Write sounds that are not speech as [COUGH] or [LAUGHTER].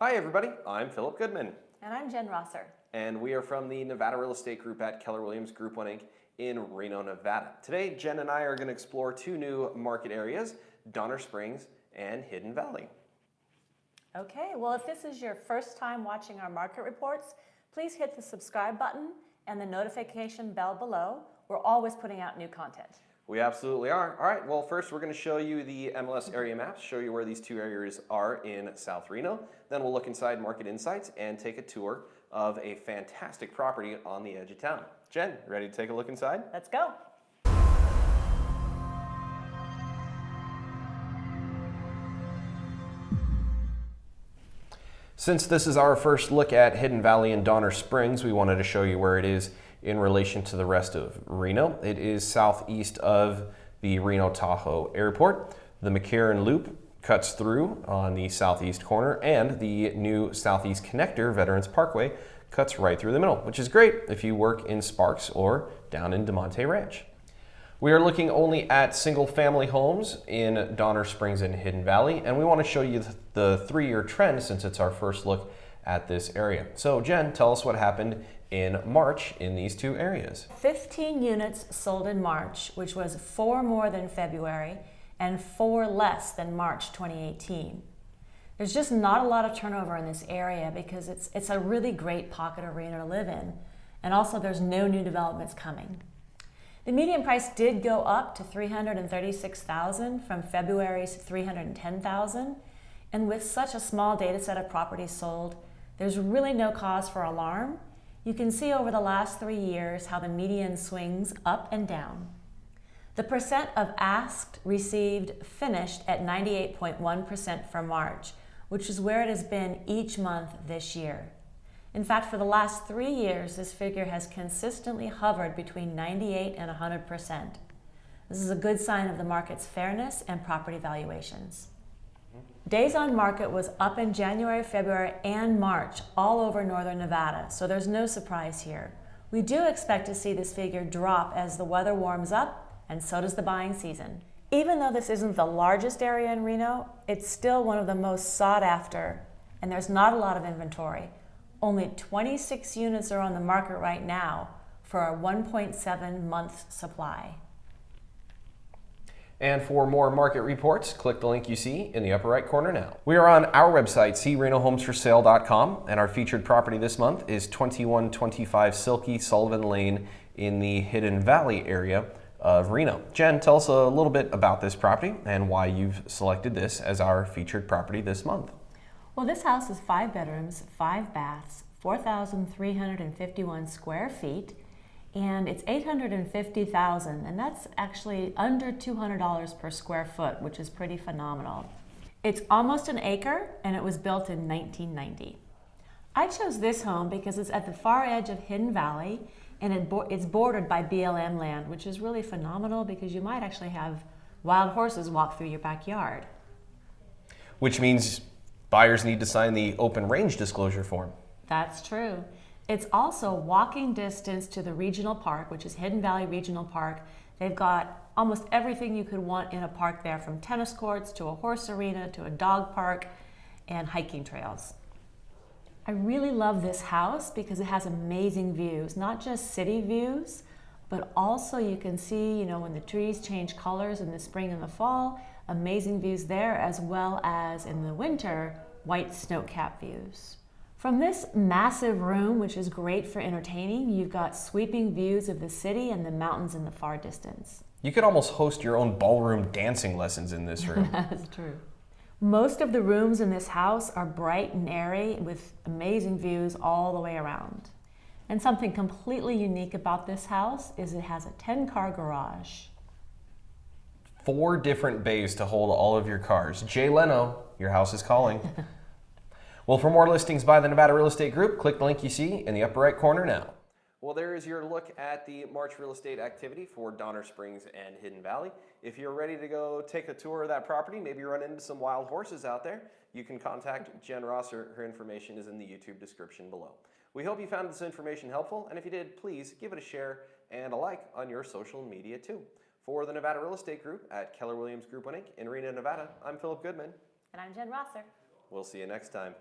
Hi everybody, I'm Philip Goodman. And I'm Jen Rosser. And we are from the Nevada Real Estate Group at Keller Williams Group 1 Inc. in Reno, Nevada. Today, Jen and I are going to explore two new market areas, Donner Springs and Hidden Valley. Okay, well if this is your first time watching our market reports, please hit the subscribe button and the notification bell below. We're always putting out new content. We absolutely are. All right, well first we're going to show you the MLS area maps, show you where these two areas are in South Reno. Then we'll look inside Market Insights and take a tour of a fantastic property on the edge of town. Jen, ready to take a look inside? Let's go. Since this is our first look at Hidden Valley and Donner Springs, we wanted to show you where it is in relation to the rest of Reno. It is southeast of the Reno Tahoe Airport. The McCarran Loop cuts through on the southeast corner and the new Southeast Connector Veterans Parkway cuts right through the middle, which is great if you work in Sparks or down in Damonte Ranch. We are looking only at single family homes in Donner Springs and Hidden Valley, and we want to show you the three-year trend since it's our first look at this area. So Jen, tell us what happened in March in these two areas. 15 units sold in March, which was four more than February and four less than March 2018. There's just not a lot of turnover in this area because it's, it's a really great pocket arena to live in. And also there's no new developments coming. The median price did go up to 336,000 from February's 310,000. And with such a small data set of properties sold, there's really no cause for alarm you can see over the last three years how the median swings up and down. The percent of asked, received, finished at 98.1% for March, which is where it has been each month this year. In fact, for the last three years, this figure has consistently hovered between 98 and 100%. This is a good sign of the market's fairness and property valuations. Days on market was up in January, February, and March all over northern Nevada, so there's no surprise here. We do expect to see this figure drop as the weather warms up, and so does the buying season. Even though this isn't the largest area in Reno, it's still one of the most sought after, and there's not a lot of inventory. Only 26 units are on the market right now for a 1.7 month supply. And for more market reports, click the link you see in the upper right corner now. We are on our website, crenohomesforsale.com, and our featured property this month is 2125 Silky Sullivan Lane in the Hidden Valley area of Reno. Jen, tell us a little bit about this property and why you've selected this as our featured property this month. Well, this house is five bedrooms, five baths, 4,351 square feet, and it's 850,000 and that's actually under $200 per square foot, which is pretty phenomenal. It's almost an acre and it was built in 1990. I chose this home because it's at the far edge of Hidden Valley and it bo it's bordered by BLM land, which is really phenomenal because you might actually have wild horses walk through your backyard. Which means buyers need to sign the open range disclosure form. That's true. It's also walking distance to the regional park, which is Hidden Valley Regional Park. They've got almost everything you could want in a park there, from tennis courts to a horse arena to a dog park and hiking trails. I really love this house because it has amazing views, not just city views, but also you can see, you know, when the trees change colors in the spring and the fall, amazing views there, as well as in the winter, white snow-capped views. From this massive room, which is great for entertaining, you've got sweeping views of the city and the mountains in the far distance. You could almost host your own ballroom dancing lessons in this room. [LAUGHS] That's true. Most of the rooms in this house are bright and airy with amazing views all the way around. And something completely unique about this house is it has a 10-car garage. Four different bays to hold all of your cars. Jay Leno, your house is calling. [LAUGHS] Well, for more listings by the Nevada Real Estate Group, click the link you see in the upper right corner now. Well, there is your look at the March real estate activity for Donner Springs and Hidden Valley. If you're ready to go take a tour of that property, maybe run into some wild horses out there, you can contact Jen Rosser. Her information is in the YouTube description below. We hope you found this information helpful, and if you did, please give it a share and a like on your social media too. For the Nevada Real Estate Group at Keller Williams Group 1 Inc. in Reno, Nevada, I'm Philip Goodman. And I'm Jen Rosser. We'll see you next time.